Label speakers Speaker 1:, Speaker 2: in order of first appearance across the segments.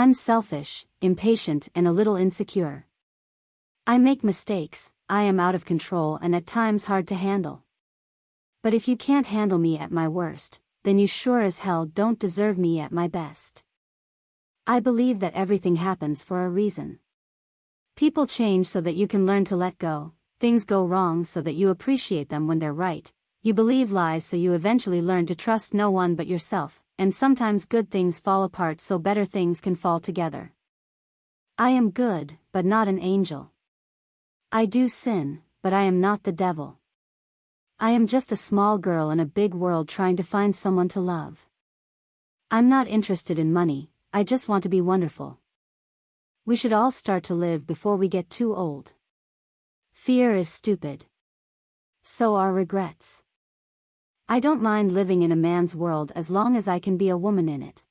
Speaker 1: I'm selfish, impatient, and a little insecure. I make mistakes, I am out of control and at times hard to handle. But if you can't handle me at my worst, then you sure as hell don't deserve me at my best. I believe that everything happens for a reason. People change so that you can learn to let go, things go wrong so that you appreciate them when they're right, you believe lies so you eventually learn to trust no one but yourself, and sometimes good things fall apart so better things can fall together. I am good, but not an angel. I do sin, but I am not the devil. I am just a small girl in a big world trying to find someone to love. I'm not interested in money, I just want to be wonderful. We should all start to live before we get too old. Fear is stupid. So are regrets. I don't mind living in a man's world as long as I can be a woman in it.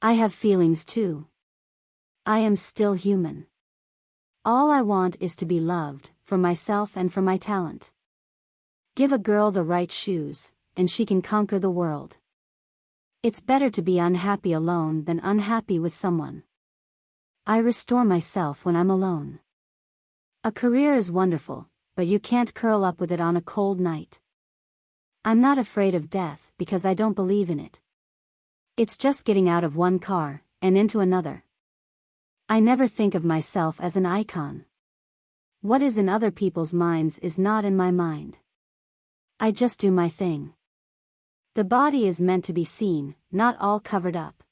Speaker 1: I have feelings too. I am still human. All I want is to be loved, for myself and for my talent. Give a girl the right shoes, and she can conquer the world. It's better to be unhappy alone than unhappy with someone. I restore myself when I'm alone. A career is wonderful, but you can't curl up with it on a cold night. I'm not afraid of death because I don't believe in it. It's just getting out of one car and into another. I never think of myself as an icon. What is in other people's minds is not in my mind. I just do my thing. The body is meant to be seen, not all covered up.